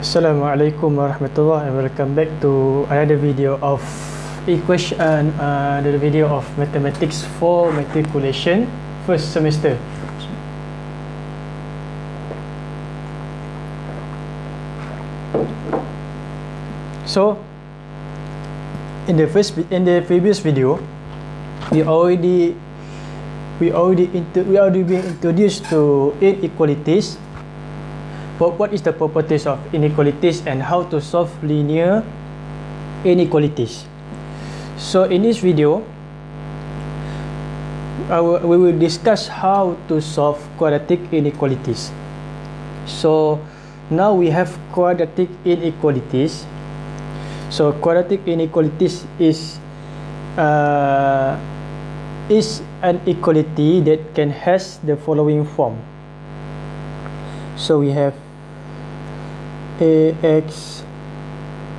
Assalamualaikum warahmatullahi and welcome back to another video of equation uh, another video of mathematics for matriculation first semester. So in the first in the previous video we already we already into, we already been introduced to inequalities what, what is the properties of inequalities and how to solve linear inequalities? So in this video our, we will discuss how to solve quadratic inequalities. So now we have quadratic inequalities. So quadratic inequalities is uh, is an equality that can has the following form. So we have ax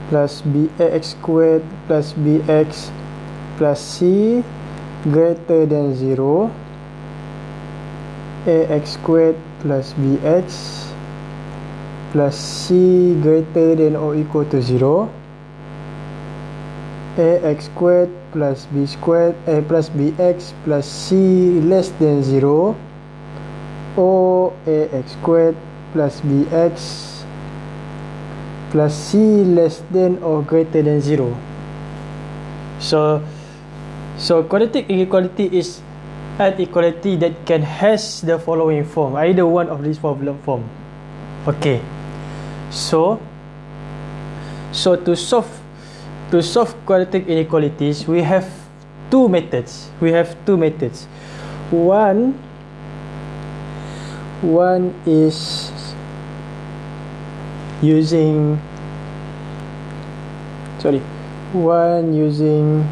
plus bax squared plus bx plus c greater than 0 ax squared plus bx plus c greater than or equal to 0 ax squared plus b squared a plus bx plus c less than 0 or ax squared plus bx plus c less than or greater than 0 so so quadratic inequality is an equality that can has the following form either one of these problem form. Okay. So so to solve to solve quadratic inequalities we have two methods. We have two methods. One one is using sorry one using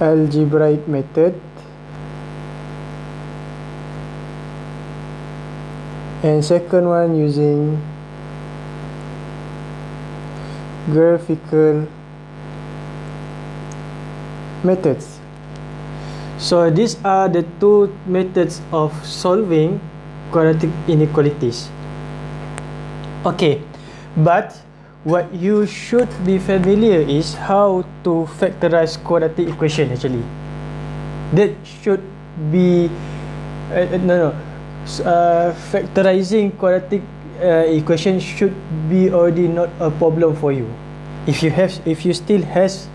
algebraic method and second one using graphical methods. So these are the two methods of solving quadratic inequalities okay but what you should be familiar is how to factorize quadratic equation actually. That should be uh, uh no no. Uh, factorizing quadratic uh, equation should be already not a problem for you. If you have if you still has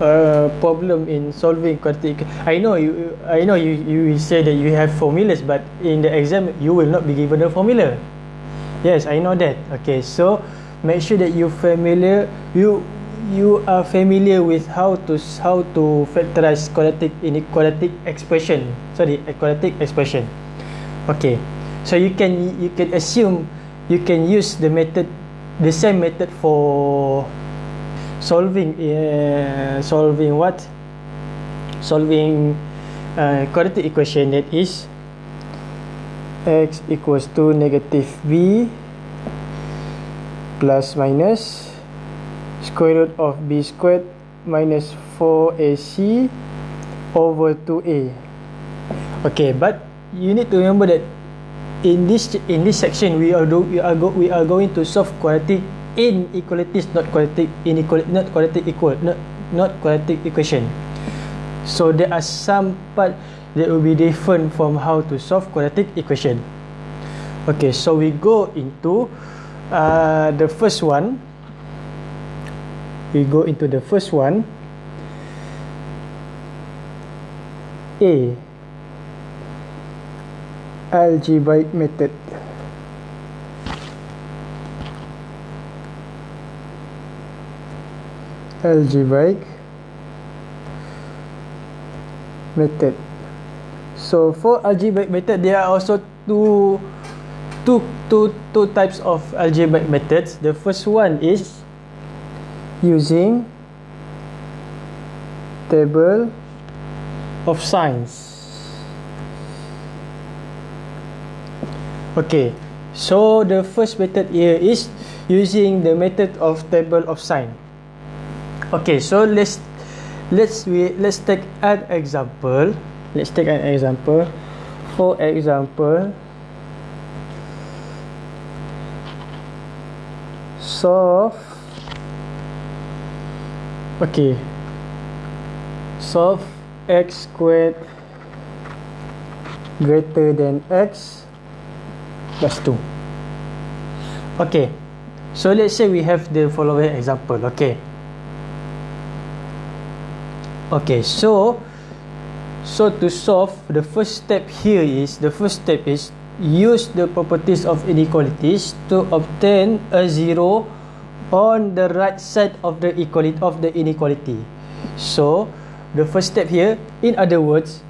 a problem in solving quadratic i know you i know you you say that you have formulas but in the exam you will not be given a formula yes i know that. Okay so make sure that you familiar you you are familiar with how to how to factorize quadratic inequality expression. Sorry quadratic expression. Okay so you can you can assume you can use the method the same method for solving uh, solving what? Solving uh, quadratic equation that is x equals to negative b plus minus square root of b squared minus 4ac over 2a okay but you need to remember that in this in this section we are do, we are go, we are going to solve quadratic inequalities not quadratic inequality not quadratic equal not not quadratic equation. So there are some part that will be different from how to solve quadratic equation. Okay so we go into uh, the first one. We go into the first one. A. Algebraic method. Algebraic method so for algebraic method there are also two two two two types of algebraic methods. The first one is using table of signs okay so the first method here is using the method of table of sign okay so let's let's we let's take an example let's take an example. For example solve okay. Solve x squared greater than x plus 2 okay. So let's say we have the following example okay. Okay so so to solve the first step here is the first step is use the properties of inequalities to obtain a zero on the right side of the equality of the inequality. So the first step here in other words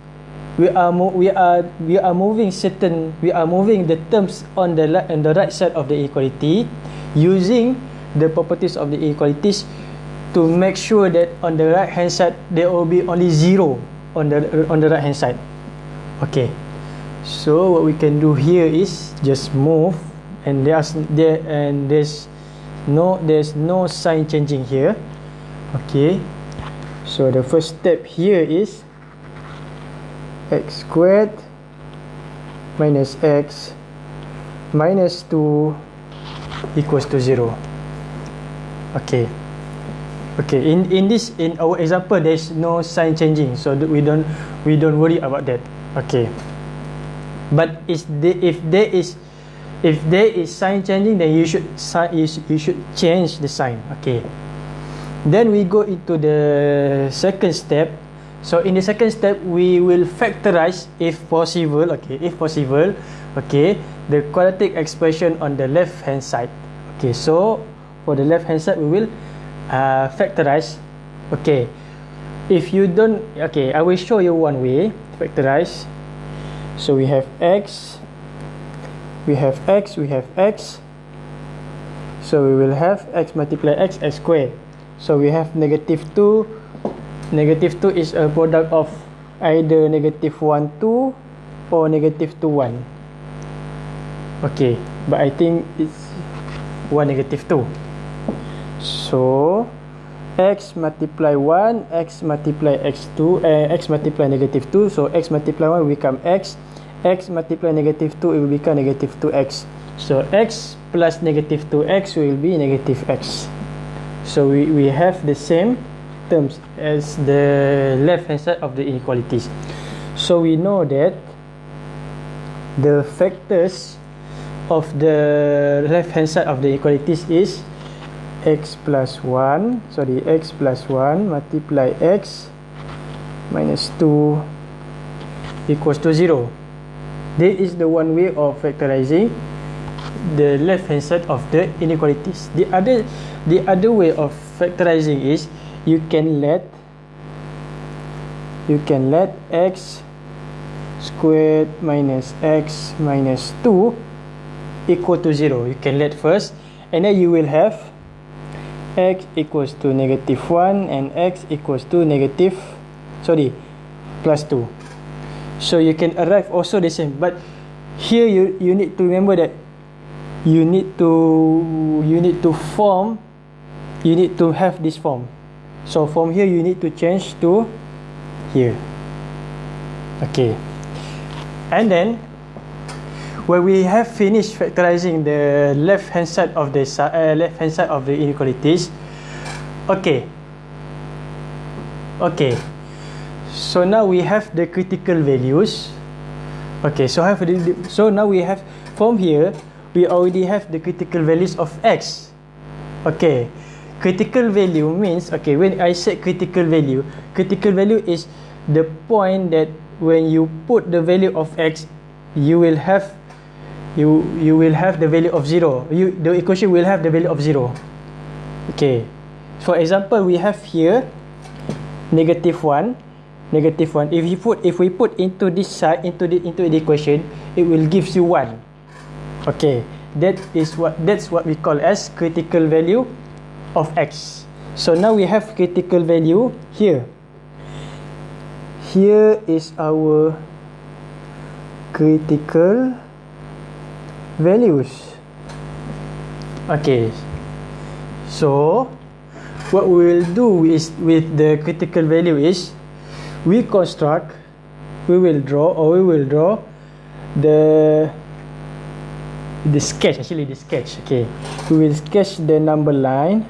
we are we are we are moving certain we are moving the terms on the left and the right side of the equality using the properties of the inequalities to make sure that on the right hand side there will be only zero on the on the right hand side. Okay. So what we can do here is just move and there's there and there's no there's no sign changing here. Okay. So the first step here is x squared minus x minus 2 equals to 0 okay okay in in this in our example there's no sign changing so we don't we don't worry about that. Okay. But is the if there is if there is sign changing then you should you should change the sign. Okay. Then we go into the second step. So in the second step we will factorize if possible okay if possible okay the quadratic expression on the left hand side. Okay so for the left hand side we will uh, factorize. Okay. If you don't okay i will show you one way to factorize. So we have x we have x we have x. So we will have x multiply x x squared so we have negative 2 negative 2 is a product of either negative 1 2 or negative 2 1 okay but I think it's 1 negative 2 so x multiply 1 x multiply x2 uh, x multiply negative 2 so x multiply 1 will become x. X multiply negative 2 it will become negative 2x so x plus negative 2x will be negative x. So we, we have the same terms as the left hand side of the inequalities. So we know that the factors of the left hand side of the inequalities is x plus 1 sorry x plus 1 multiply x minus 2 equals to 0 this is the one way of factorizing the left hand side of the inequalities. The other the other way of factorizing is you can let you can let x squared minus x minus 2 equal to 0 you can let first and then you will have x equals to negative 1 and x equals to negative sorry plus 2 so you can arrive also the same but here you you need to remember that you need to you need to form you need to have this form. So from here you need to change to here. Okay. And then when we have finished factorizing the left hand side of the uh, left hand side of the inequalities. Okay. Okay. So now we have the critical values. Okay so have the, so now we have from here we already have the critical values of x. Okay. Critical value means okay when i say critical value critical value is the point that when you put the value of x you will have you you will have the value of 0 you the equation will have the value of 0 okay. For example we have here negative 1 negative 1 if you put if we put into this side into the into the equation it will gives you 1 okay. That is what that's what we call as critical value of x. So now we have critical value here. Here is our critical values. Okay. So what we will do is with the critical value is we construct we will draw or we will draw the the sketch actually the sketch okay. We will sketch the number line.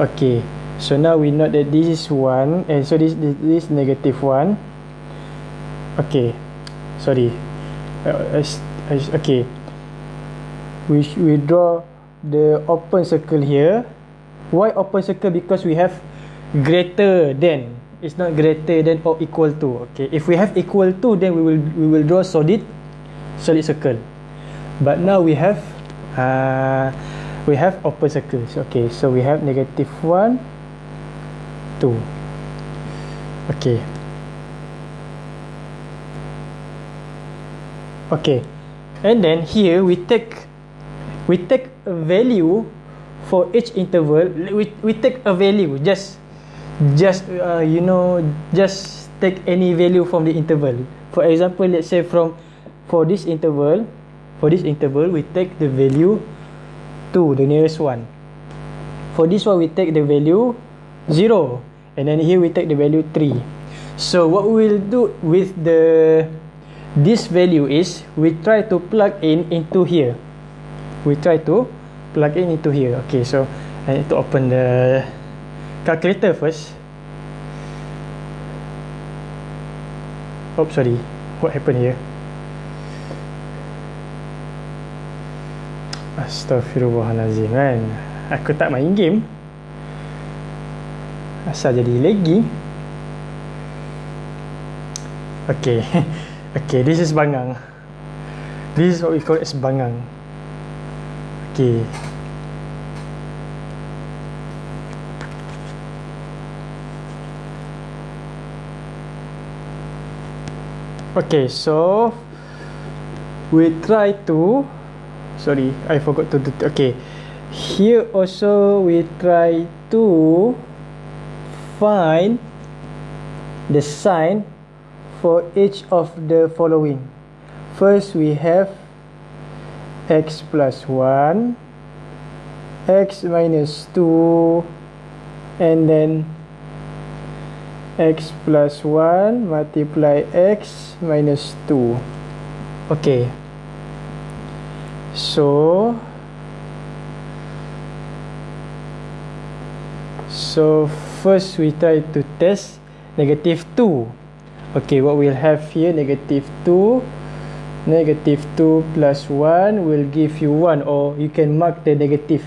Okay. So now we know that this is 1 and so this this, this negative 1 okay. Sorry uh, okay. We we draw the open circle here. Why open circle? Because we have greater than. It's not greater than or equal to. Okay if we have equal to then we will we will draw solid solid circle. But now we have uh, we have open circles. Okay so we have negative 1 2 okay okay. And then here we take we take a value for each interval. We, we take a value. Just just uh, you know just take any value from the interval. For example let's say from for this interval for this interval we take the value 2 the nearest one. For this one we take the value 0 and then here we take the value 3 so what we will do with the this value is we try to plug in into here. We try to plug in into here. Okay so I need to open the calculator first. Oh sorry. What happened here? Astaghfirullahalazim kan? Aku tak main game. Asal jadi lagi Okay Okay this is bangang. This is what we call as bangang Okay Okay so We try to sorry I forgot to do okay here also we try to find the sign for each of the following. First we have x plus 1 x minus 2 and then x plus 1 multiply x minus 2 okay. So so first we try to test negative 2 okay what we'll have here negative 2 negative 2 plus 1 will give you 1 or you can mark the negative.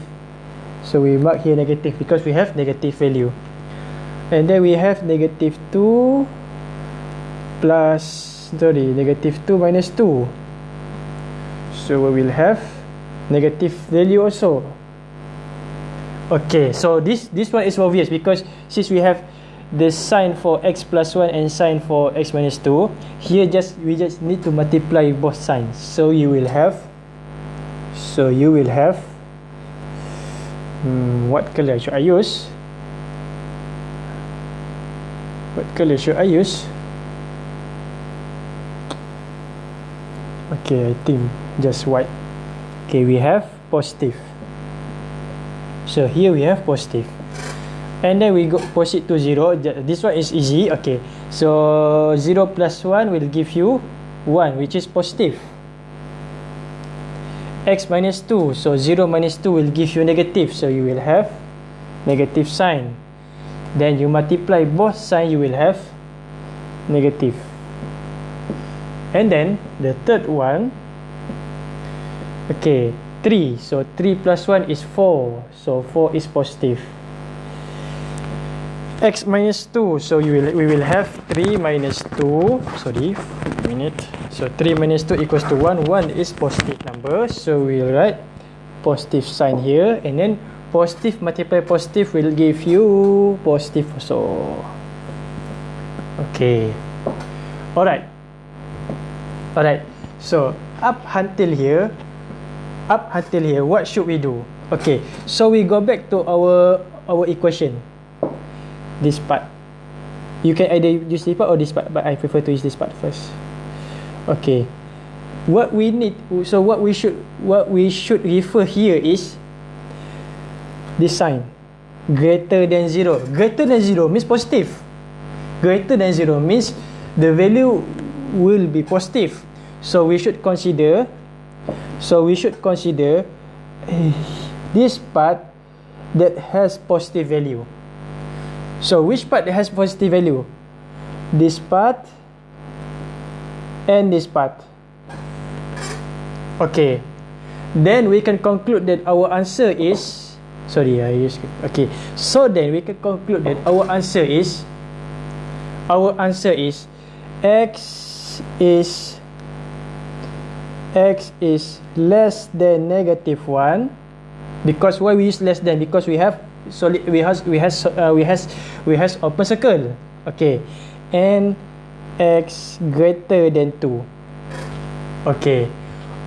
So we mark here negative because we have negative value. And then we have negative 2 plus sorry negative 2 minus 2 so we will have negative value also. Okay so this this one is obvious because since we have the sign for x plus 1 and sign for x minus 2 here just we just need to multiply both signs. So you will have so you will have hmm, what color should I use? What color should I use? Okay I think just white. Okay we have positive. So here we have positive and then we go proceed to 0 this one is easy. Okay. So 0 plus 1 will give you 1 which is positive. X minus 2 so 0 minus 2 will give you negative. So you will have negative sign. Then you multiply both sign you will have negative. And then the third one. Okay. 3 so 3 plus 1 is 4 so 4 is positive x minus 2 so you will we will have 3 minus 2 sorry minute. So 3 minus 2 equals to 1 1 is positive number. So we'll write positive sign here. And then positive multiply positive will give you positive also. Okay. Alright. Alright. So up until here up until here what should we do? Okay. So we go back to our our equation this part. You can either use this part or this part but I prefer to use this part first. Okay. What we need so what we should what we should refer here is this sign. Greater than zero. Greater than zero means positive. Greater than zero means the value will be positive. So we should consider so we should consider uh, this part that has positive value so which part has positive value? This part and this part. Okay. Then we can conclude that our answer is sorry I use okay. So then we can conclude that our answer is our answer is x is x is less than negative 1 because why we use less than? Because we have solid we has we has uh, we has we has open circle. Okay. And x greater than 2 okay.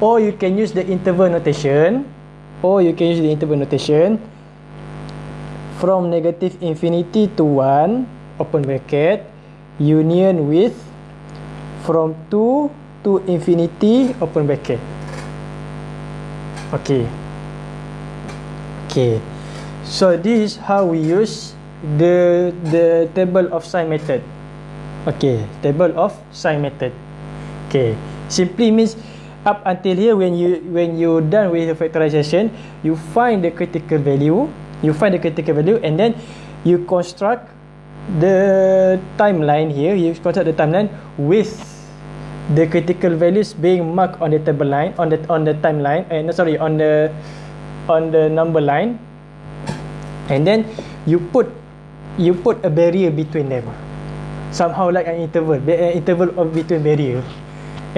Or you can use the interval notation. Or you can use the interval notation from negative infinity to 1 open bracket union with from 2 to infinity open bracket. Okay. Okay so this is how we use the the table of sign method. Okay table of sign method. Okay simply means up until here when you when you done with the factorization you find the critical value you find the critical value and then you construct the timeline here. You construct the timeline with the critical values being marked on the table line on the on the timeline and uh, sorry on the on the number line and then you put you put a barrier between them. Somehow like an interval an interval of between barrier.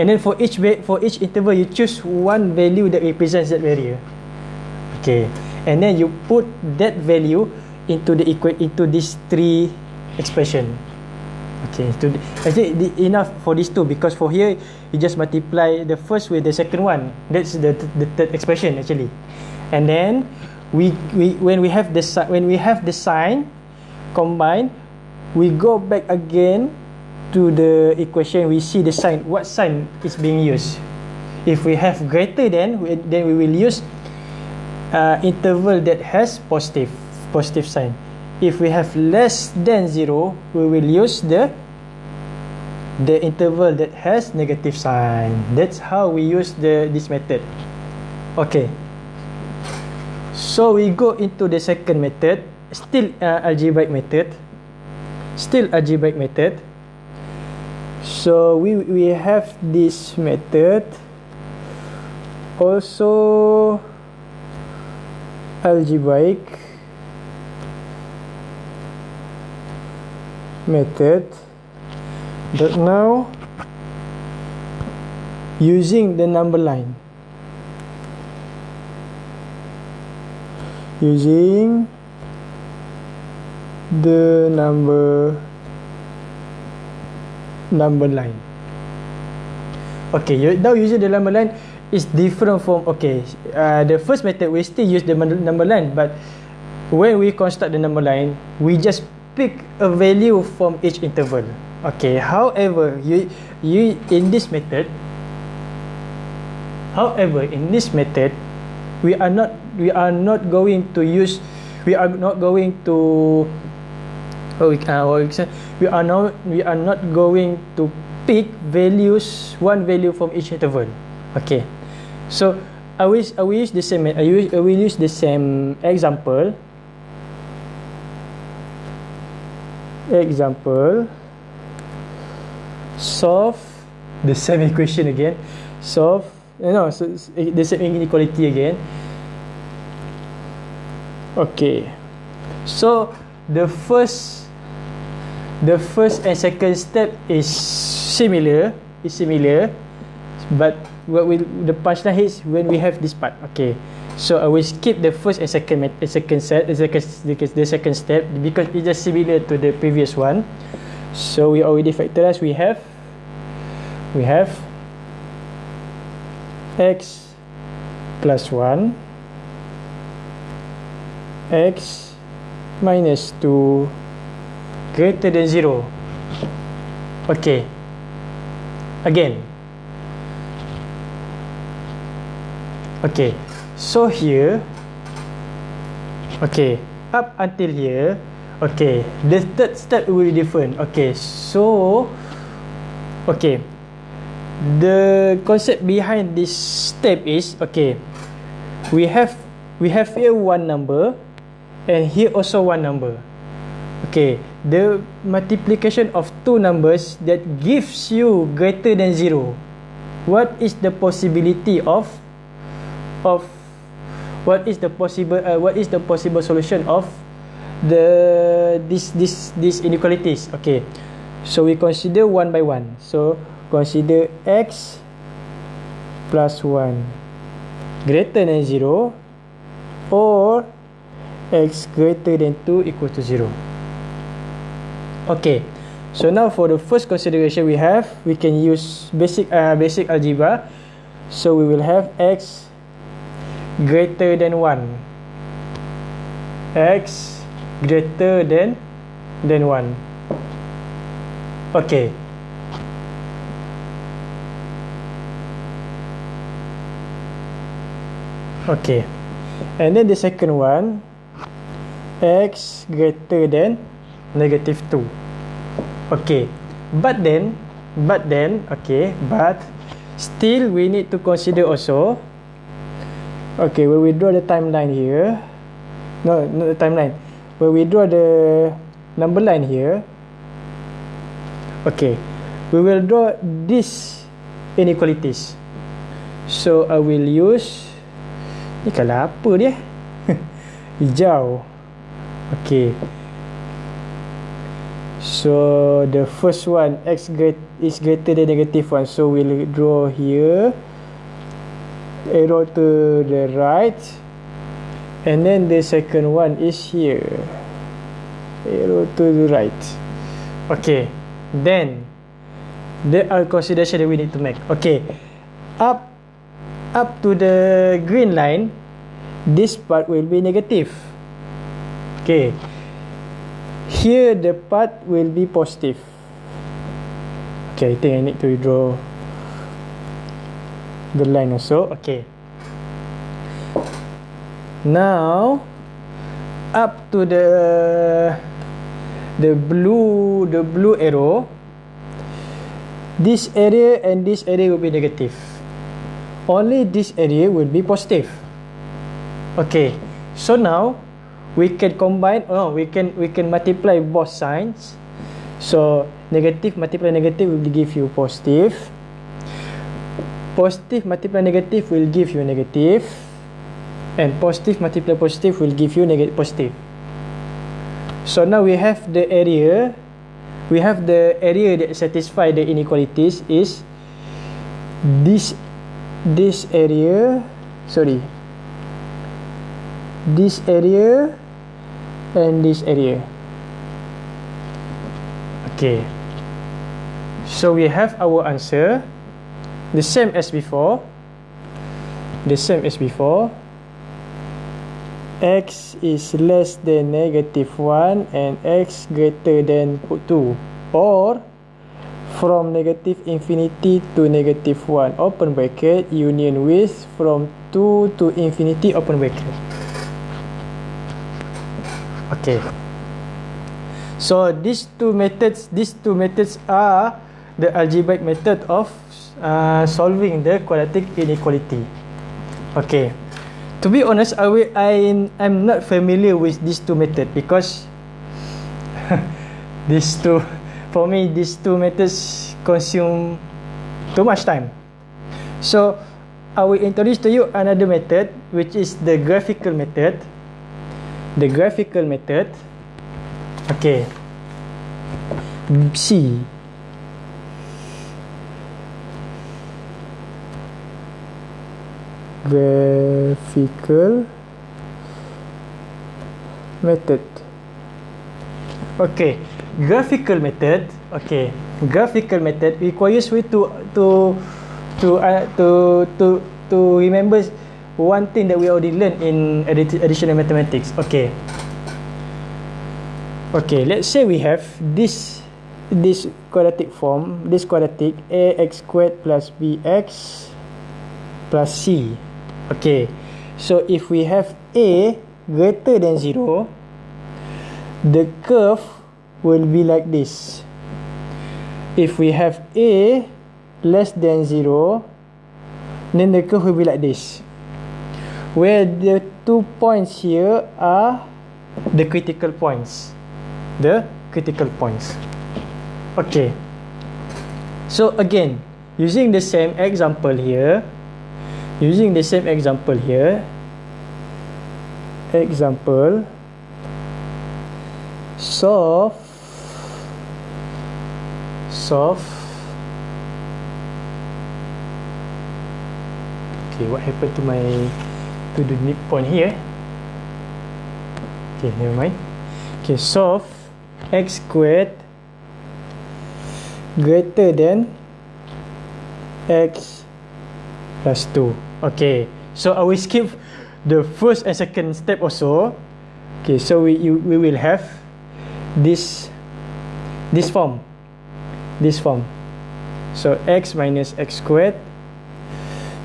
And then for each for each interval you choose one value that represents that barrier. Okay. And then you put that value into the equate into these three expression. Okay to actually the, enough for these two? Because for here you just multiply the first with the second one. That's the the third expression actually. And then we we when we have the when we have the sign combined we go back again to the equation. We see the sign what sign is being used. If we have greater than then we will use uh, interval that has positive positive sign. If we have less than 0 we will use the the interval that has negative sign. That's how we use the this method. Okay so we go into the second method. Still uh, algebraic method. Still algebraic method. So we we have this method. Also algebraic method. But now using the number line using the number number line. Okay now using the number line is different from okay uh, the first method we still use the number line but when we construct the number line we just pick a value from each interval. Okay however you you in this method however in this method we are not we are not going to use we are not going to oh, we, uh, we are not we are not going to pick values one value from each interval. Okay. So i will i will use the same i will, I will use the same example. Example. Solve the same equation again. Solve you know so the same inequality again okay. So the first the first and second step is similar is similar but what will the punchline is when we have this part. Okay. So i will skip the first and second the second set the second the second step because it's just similar to the previous one. So we already factorize we have we have x plus 1 x minus 2 greater than 0 okay. Again. Okay. So here. Okay. Up until here. Okay. The third step will be different. Okay. So okay. The concept behind this step is okay. We have we have here one number and here also one number. Okay the multiplication of two numbers that gives you greater than zero. What is the possibility of of what is the possible uh, what is the possible solution of the this this this inequalities? Okay so we consider one by one. So consider x plus 1 greater than 0 or x greater than 2 equal to 0 okay. So now for the first consideration we have we can use basic uh, basic algebra. So we will have x greater than 1 x greater than than 1 okay. Okay. And then the second one x greater than negative 2 okay. But then but then okay but still we need to consider also okay when we draw the timeline here. No not the timeline. When we draw the number line here. Okay. We will draw this inequalities. So i will use ni kalau apa dia? Hijau okay so the first one x is greater than negative 1 so we'll draw here. Arrow to the right. And then the second one is here. Arrow to the right. Okay then there are consideration that we need to make. Okay up up to the green line this part will be negative okay. Here the part will be positive. Okay i think i need to draw the line also. Okay. Now up to the the blue the blue arrow. This area and this area will be negative. Only this area will be positive. Okay. So now we can combine oh we can we can multiply both signs. So negative multiply negative will give you positive. Positive multiply negative will give you negative. And positive multiply positive will give you negative positive. So now we have the area we have the area that satisfy the inequalities is this this area sorry. This area and this area. Okay. So we have our answer. The same as before. The same as before. X is less than negative 1 and x greater than 2 or from negative infinity to negative 1 open bracket union with from 2 to infinity open bracket okay. So these two methods these two methods are the algebraic method of uh, solving the quadratic inequality. Okay. To be honest I will, I I'm not familiar with these two methods because these two for me these two methods consume too much time. So I will introduce to you another method which is the graphical method the graphical method. Okay. C. Graphical method. Okay. Graphical method. Okay. Graphical method requires we to to to uh, to to to remember one thing that we already learned in additional mathematics. Okay. Okay let's say we have this this quadratic form this quadratic ax squared plus bx plus c. Okay. So if we have a greater than 0 the curve will be like this. If we have a less than 0 then the curve will be like this where the two points here are the critical points. The critical points. Okay. So again using the same example here using the same example here example solve solve okay what happened to my to the midpoint here. Okay never mind. Okay solve x squared greater than x plus 2 okay so I will skip the first and second step also. Okay so we you, we will have this this form. This form. So x minus x squared.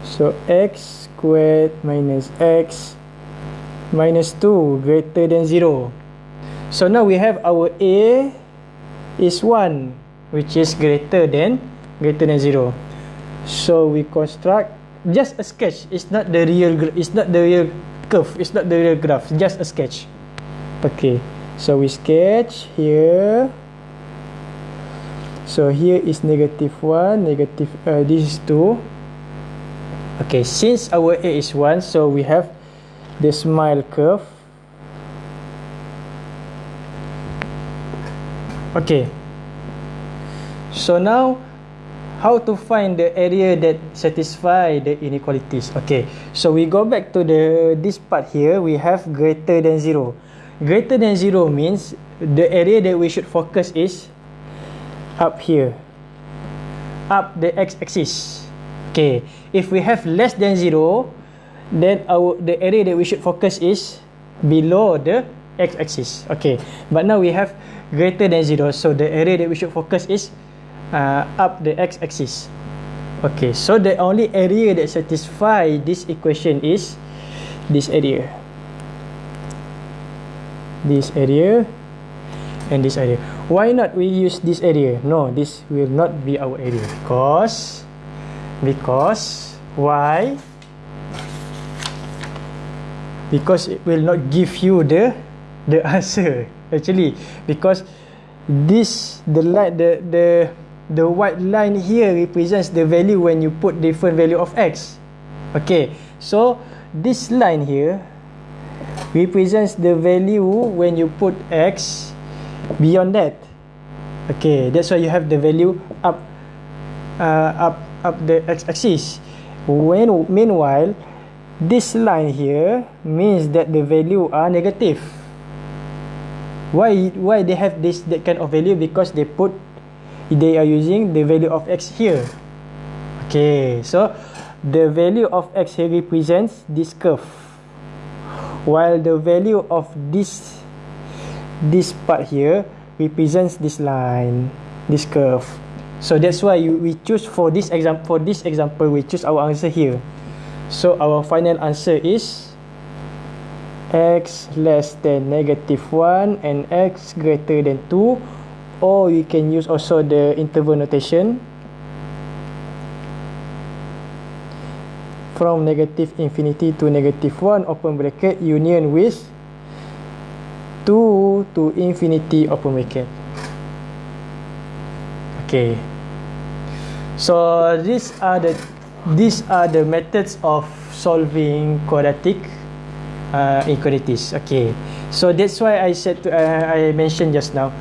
So x squared minus x minus 2 greater than 0 so now we have our a is 1 which is greater than greater than 0 so we construct just a sketch. It's not the real it's not the real curve. It's not the real graph. Just a sketch. Okay. So we sketch here. So here is negative 1 negative uh, this is 2 okay since our a is 1 so we have the smile curve. Okay. So now how to find the area that satisfy the inequalities? Okay so we go back to the this part here we have greater than 0 greater than 0 means the area that we should focus is up here. Up the x-axis. Okay if we have less than 0 then our the area that we should focus is below the x-axis. Okay. But now we have greater than 0 so the area that we should focus is uh, up the x-axis. Okay. So the only area that satisfy this equation is this area. This area and this area. Why not we use this area? No this will not be our area. Because because why? Because it will not give you the the answer. Actually because this the light the the the white line here represents the value when you put different value of x. Okay so this line here represents the value when you put x beyond that. Okay that's why you have the value up uh, up up the x-axis when meanwhile this line here means that the value are negative. Why why they have this that kind of value? Because they put they are using the value of x here. Okay so the value of x here represents this curve. While the value of this this part here represents this line this curve so that's why you, we choose for this example for this example we choose our answer here. So our final answer is x less than negative 1 and x greater than 2 or you can use also the interval notation from negative infinity to negative 1 open bracket union with 2 to infinity open bracket okay so these are the these are the methods of solving quadratic uh, inequalities. Okay. So that's why i said to, uh, i mentioned just now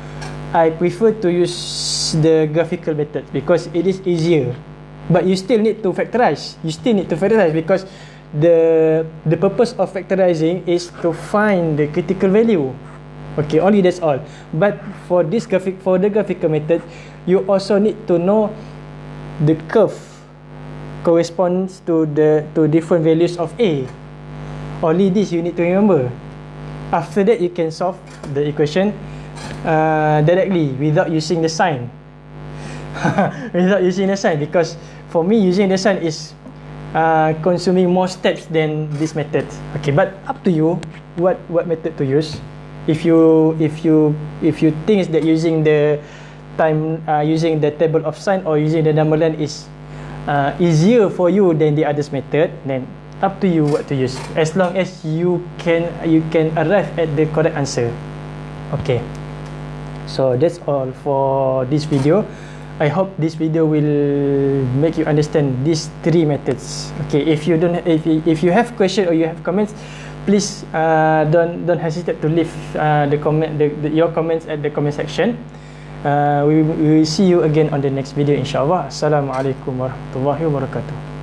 i prefer to use the graphical method because it is easier. But you still need to factorize. You still need to factorize because the the purpose of factorizing is to find the critical value. Okay only that's all. But for this graphic for the graphical method you also need to know the curve corresponds to the to different values of a. Only this you need to remember. After that you can solve the equation uh, directly without using the sign. Without using the sign because for me using the sign is uh, consuming more steps than this method. Okay but up to you what what method to use. If you if you if you think that using the time uh, using the table of sign or using the number line is uh, easier for you than the others method then up to you what to use. As long as you can you can arrive at the correct answer. Okay. So that's all for this video. I hope this video will make you understand these three methods. Okay if you don't if if you have question or you have comments please uh, don't don't hesitate to leave uh, the comment the, the, your comments at the comment section uh, we, will see you again on the next video inshallah assalamualaikum warahmatullahi wabarakatuh